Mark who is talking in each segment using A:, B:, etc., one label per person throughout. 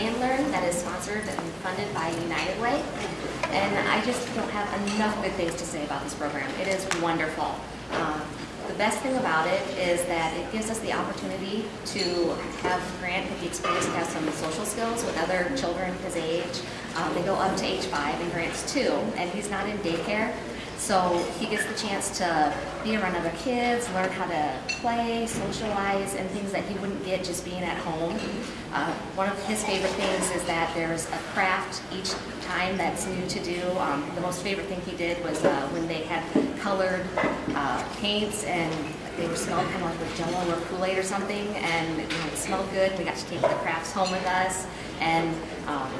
A: Play and Learn that is sponsored and funded by United Way. And I just don't have enough good things to say about this program. It is wonderful. Um, the best thing about it is that it gives us the opportunity to have Grant get the experience to have some social skills with other children his age. Um, they go up to age five and Grant's two, and he's not in daycare. So he gets the chance to be around other kids, learn how to play, socialize, and things that he wouldn't get just being at home. Uh, one of his favorite things is that there's a craft each time that's new to do. Um, the most favorite thing he did was uh, when they had colored uh, paints and they were smelled kind of like Jello or Kool-Aid or something, and you know, it smelled good. We got to take the crafts home with us, and um,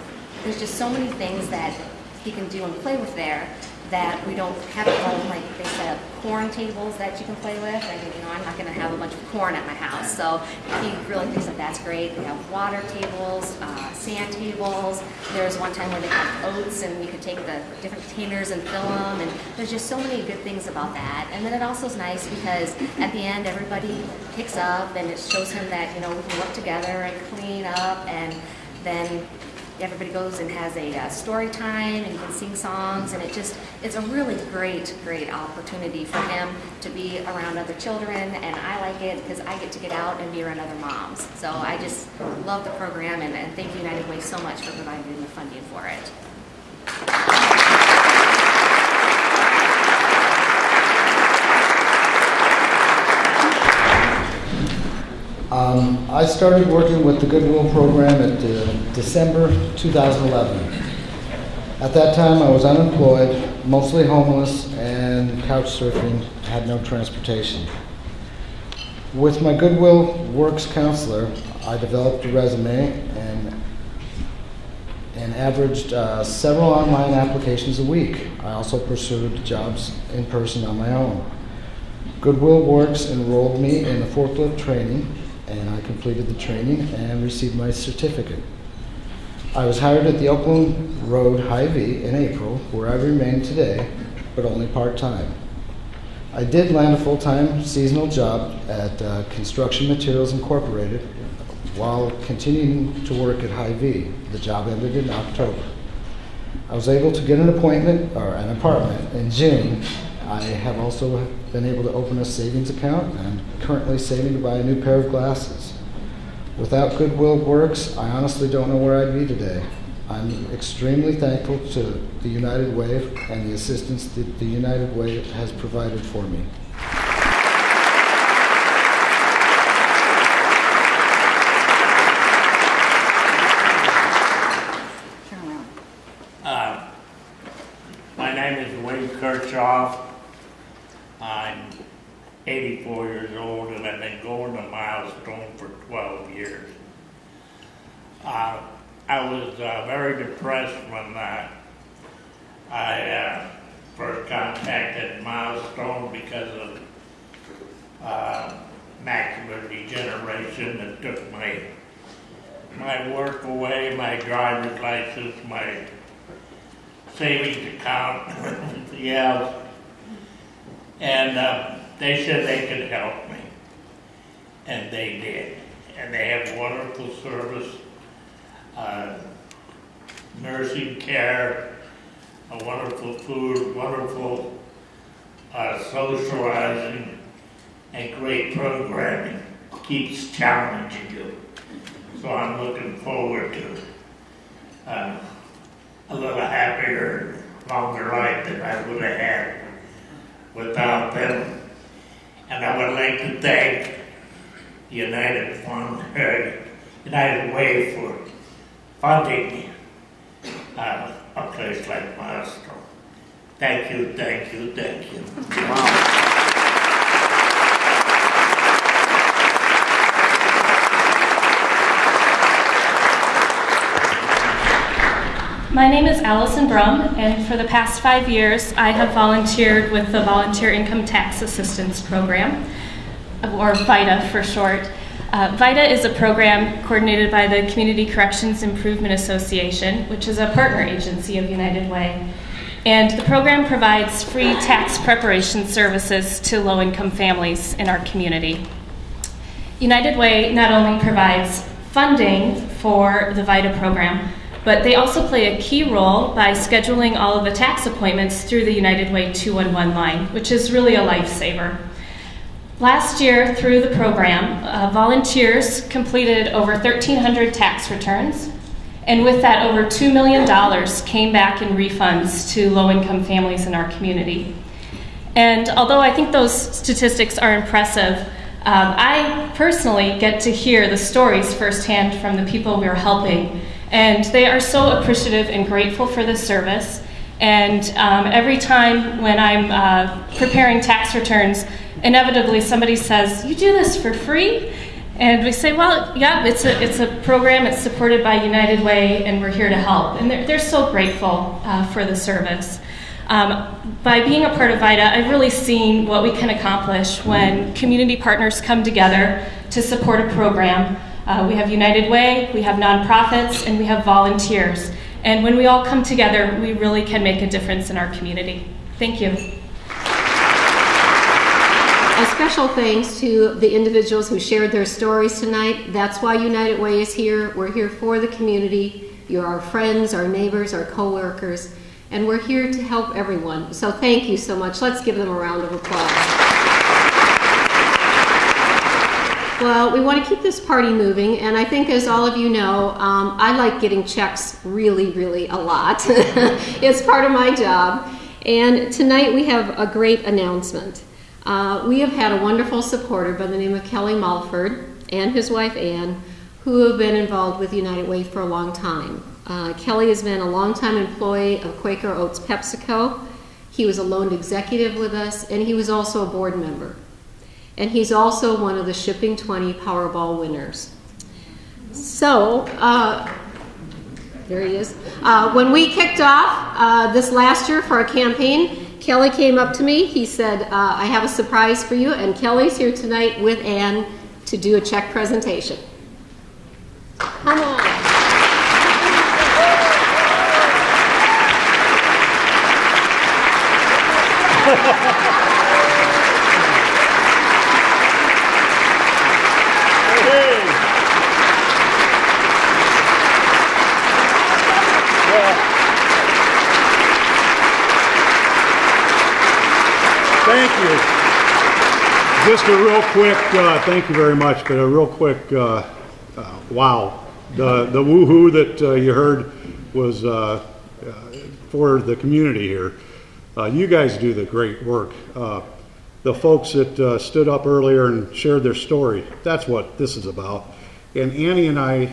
A: there's just so many things that he can do and play with there that we don't have at home. Like they set corn tables that you can play with. I mean, you know, I'm not going to have a bunch of corn at my house, so he really thinks that that's great. They have water tables, uh, sand tables. There was one time where they had oats, and you could take the different containers and fill them. And there's just so many good things about that. And then it also is nice because at the end, everybody picks up, and it shows him that you know we can work together and clean up, and then everybody goes and has a uh, story time and can sing songs and it just it's a really great great opportunity for him to be around other children and I like it because I get to get out and be around other moms so I just love the program and, and thank United Way so much for providing the funding for it.
B: Um, I started working with the Goodwill program at uh, December 2011. At that time, I was unemployed, mostly homeless, and couch surfing, had no transportation. With my Goodwill Works counselor, I developed a resume and, and averaged uh, several online applications a week. I also pursued jobs in person on my own. Goodwill Works enrolled me in the forklift training, and I completed the training and received my certificate. I was hired at the Oakland Road Hy-Vee in April, where I remain today, but only part-time. I did land a full-time seasonal job at uh, Construction Materials Incorporated while continuing to work at Hy-Vee. The job ended in October. I was able to get an appointment or an apartment in June. I have also been able to open a savings account and currently saving to buy a new pair of glasses. Without Goodwill Works, I honestly don't know where I'd be today. I'm extremely thankful to the United Way and the assistance that the United Way has provided for me.
C: Uh, My name is Wayne Kirchhoff. I'm 84 years old and I've been going to Milestone for 12 years. Uh, I was uh, very depressed when uh, I uh, first contacted Milestone because of uh, macular degeneration that took my my work away, my driver's license, my savings account, else. And uh, they said they could help me. And they did. And they have wonderful service, uh, nursing care, a wonderful food, wonderful uh, socializing, and great programming. Keeps challenging you. So I'm looking forward to uh, a little happier, longer life than I would have had without them. And I would like to thank United Fund, uh, United Way for funding uh, a place like Milestone. Thank you, thank you, thank you.
D: My name is Allison Brum, and for the past five years, I have volunteered with the Volunteer Income Tax Assistance Program, or VITA for short. Uh, VITA is a program coordinated by the Community Corrections Improvement Association, which is a partner agency of United Way. And the program provides free tax preparation services to low income families in our community. United Way not only provides funding for the VITA program, but they also play a key role by scheduling all of the tax appointments through the United Way 211 line, which is really a lifesaver. Last year, through the program, uh, volunteers completed over 1,300 tax returns, and with that, over $2 million came back in refunds to low income families in our community. And although I think those statistics are impressive, um, I personally get to hear the stories firsthand from the people we're helping. And they are so appreciative and grateful for this service. And um, every time when I'm uh, preparing tax returns, inevitably somebody says, You do this for free? And we say, Well, yeah, it's a, it's a program, it's supported by United Way, and we're here to help. And they're, they're so grateful uh, for the service. Um, by being a part of VITA, I've really seen what we can accomplish when community partners come together to support a program. Uh, we have United Way, we have nonprofits, and we have volunteers. And when we all come together, we really can make a difference in our community. Thank you.
E: Special thanks to the individuals who shared their stories tonight. That's why United Way is here. We're here for the community. You're our friends, our neighbors, our coworkers, and we're here to help everyone. So thank you so much. Let's give them a round of applause. Well, we want to keep this party moving, and I think, as all of you know, um, I like getting checks really, really a lot. it's part of my job. And tonight we have a great announcement. Uh, we have had a wonderful supporter by the name of Kelly Mulford and his wife Ann, who have been involved with United Way for a long time. Uh, Kelly has been a longtime employee of Quaker Oats PepsiCo. He was a loaned executive with us, and he was also a board member. And he's also one of the Shipping 20 Powerball winners. So, uh, there he is. Uh, when we kicked off uh, this last year for our campaign, Kelly came up to me. He said, uh, I have a surprise for you, and Kelly's here tonight with Ann to do a check presentation. Come on.
F: Thank you. Just a real quick, uh, thank you very much, but a real quick, uh, uh, wow. The, the woo-hoo that uh, you heard was uh, uh, for the community here. You guys do the great work. The folks that stood up earlier and shared their story, that's what this is about. And Annie and I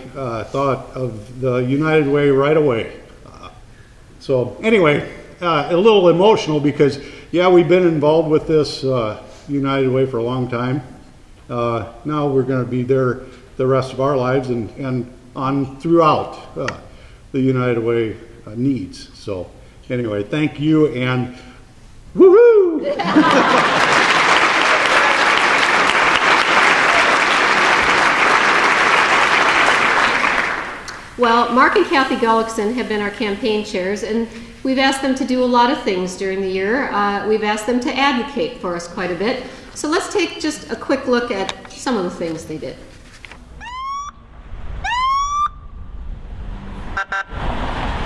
F: thought of the United Way right away. So anyway, a little emotional because, yeah, we've been involved with this United Way for a long time. Uh, now we're going to be there the rest of our lives and, and on throughout uh, the United Way uh, needs. So anyway, thank you and woohoo!
E: Well, Mark and Kathy Gullickson have been our campaign chairs, and we've asked them to do a lot of things during the year. Uh, we've asked them to advocate for us quite a bit. So let's take just a quick look at some of the things they did.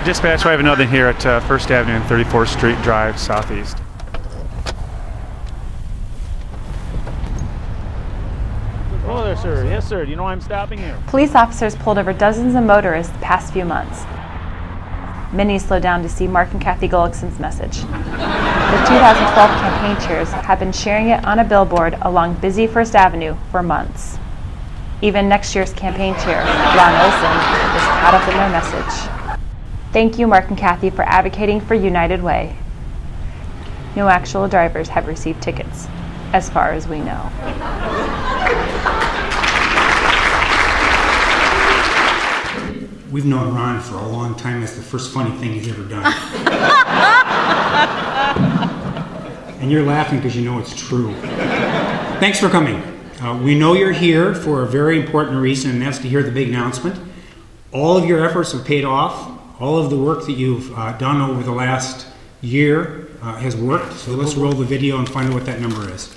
G: Dispatch, we have another here at uh, First Avenue and 34th Street Drive Southeast.
H: Hello there, sir. Yes, sir. Do you know why I'm stopping here?
I: Police officers pulled over dozens of motorists the past few months. Many slowed down to see Mark and Kathy Gullickson's message. The 2012 campaign chairs have been sharing it on a billboard along busy First Avenue for months. Even next year's campaign chair, Ron Olson, is caught up in their message. Thank you, Mark and Kathy, for advocating for United Way. No actual drivers have received tickets, as far as we know.
J: We've known Ron for a long time. That's the first funny thing he's ever done. and you're laughing because you know it's true. Thanks for coming. Uh, we know you're here for a very important reason, and that's to hear the big announcement. All of your efforts have paid off. All of the work that you've uh, done over the last year uh, has worked. So let's roll the video and find out what that number is.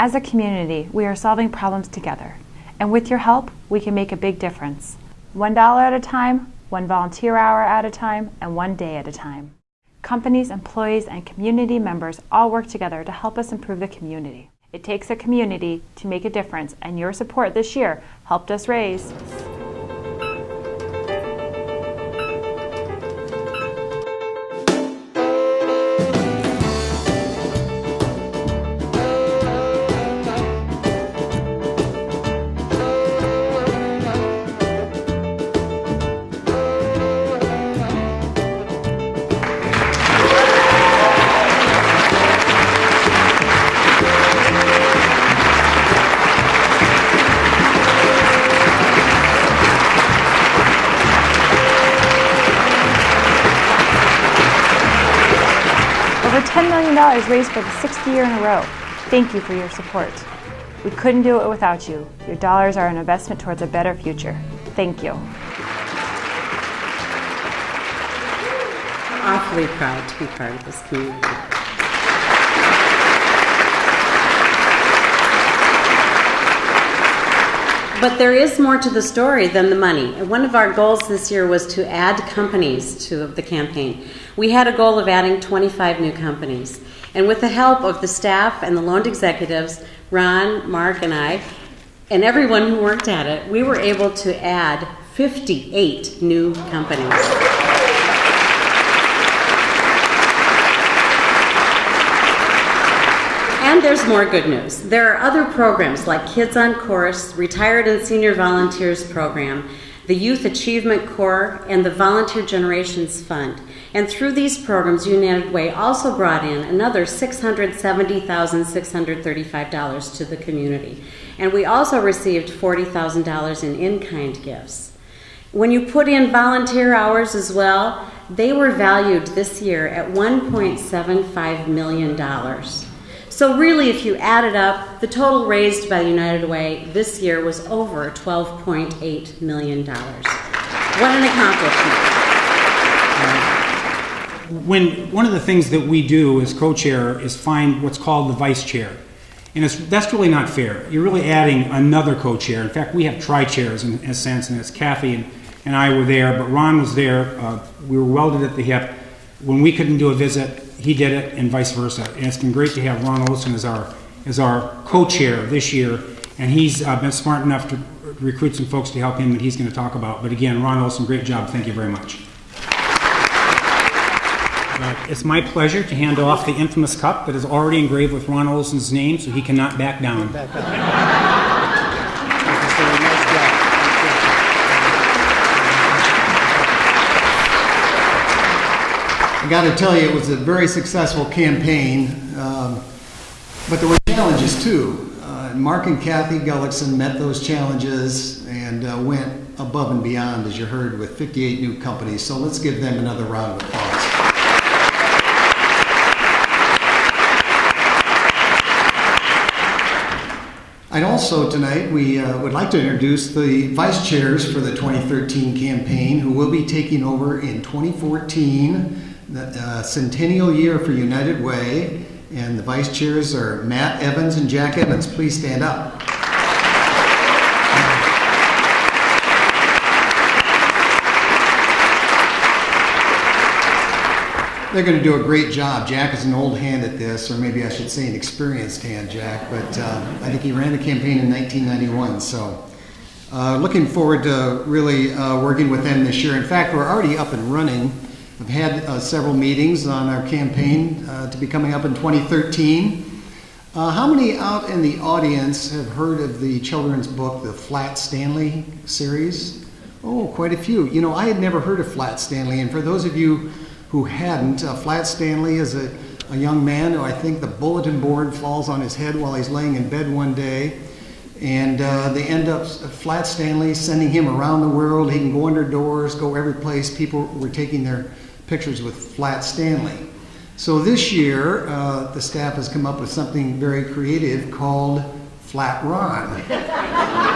I: As a community, we are solving problems together. And with your help, we can make a big difference. $1 at a time, one volunteer hour at a time, and one day at a time. Companies, employees, and community members all work together to help us improve the community. It takes a community to make a difference, and your support this year helped us raise Over $10 million raised for the sixth year in a row. Thank you for your support. We couldn't do it without you. Your dollars are an investment towards a better future. Thank you.
K: Awfully proud to be part of this community. But there is more to the story than the money. One of our goals this year was to add companies to the campaign. We had a goal of adding 25 new companies. And with the help of the staff and the loaned executives, Ron, Mark, and I, and everyone who worked at it, we were able to add 58 new companies. And there's more good news. There are other programs like Kids on Course, Retired and Senior Volunteers Program, the Youth Achievement Corps, and the Volunteer Generations Fund. And through these programs, United Way also brought in another $670,635 to the community. And we also received $40,000 in in kind gifts. When you put in volunteer hours as well, they were valued this year at $1.75 million. So, really, if you add it up, the total raised by United Way this year was over $12.8 million. What an accomplishment!
J: When one of the things that we do as co-chair is find what's called the vice chair, and it's, that's really not fair. You're really adding another co-chair. In fact, we have tri-chairs in, in a sense, and it's Kathy and, and I were there, but Ron was there. Uh, we were welded at the hip. When we couldn't do a visit, he did it, and vice versa. And it's been great to have Ron Olson as our as our co-chair this year, and he's uh, been smart enough to recruit some folks to help him that he's going to talk about. But again, Ron Olson, great job. Thank you very much. Uh, it's my pleasure to hand off the infamous cup that is already engraved with Ron Olson's name, so he cannot back down.
L: Got to tell you, it was a very successful campaign, um, but there were challenges too. Uh, Mark and Kathy Gullickson met those challenges and uh, went above and beyond, as you heard, with 58 new companies. So let's give them another round of applause. I'd also tonight, we uh, would like to introduce the vice chairs for the 2013 campaign who will be taking over in 2014 the uh, centennial year for United Way, and the vice chairs are Matt Evans and Jack Evans. Please stand up. They're going to do a great job. Jack is an old hand at this, or maybe I should say an experienced hand, Jack, but uh, I think he ran the campaign in 1991, so uh, looking forward to really uh, working with them this year. In fact, we're already up and running. I've had uh, several meetings on our campaign uh, to be coming up in 2013. Uh, how many out in the audience have heard of the children's book, the Flat Stanley series? Oh, quite a few. You know, I had never heard of Flat Stanley, and for those of you who hadn't, uh, Flat Stanley is a, a young man who I think the bulletin board falls on his head while he's laying in bed one day. And uh, they end up, Flat Stanley, sending him around the world. He can go under doors, go every place. People were taking their pictures with Flat Stanley. So this year, uh, the staff has come up with something very creative called Flat Ron.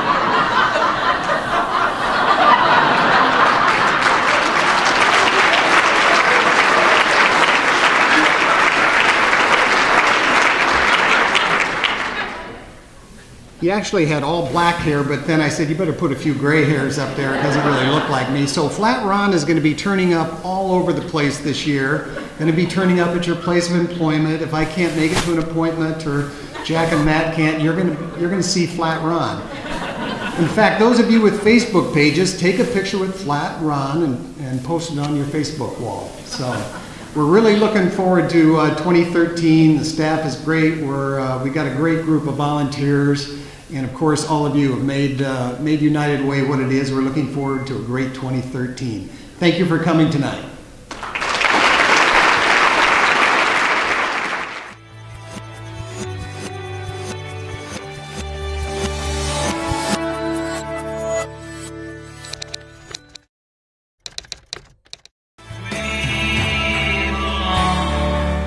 L: He actually had all black hair, but then I said, you better put a few gray hairs up there. It doesn't really look like me. So Flat Ron is going to be turning up all over the place this year. Going to be turning up at your place of employment. If I can't make it to an appointment or Jack and Matt can't, you're going to, you're going to see Flat Ron. In fact, those of you with Facebook pages, take a picture with Flat Ron and, and post it on your Facebook wall. So we're really looking forward to uh, 2013. The staff is great. We're, uh, we got a great group of volunteers. And of course, all of you have made, uh, made United Way what it is. We're looking forward to a great 2013. Thank you for coming tonight.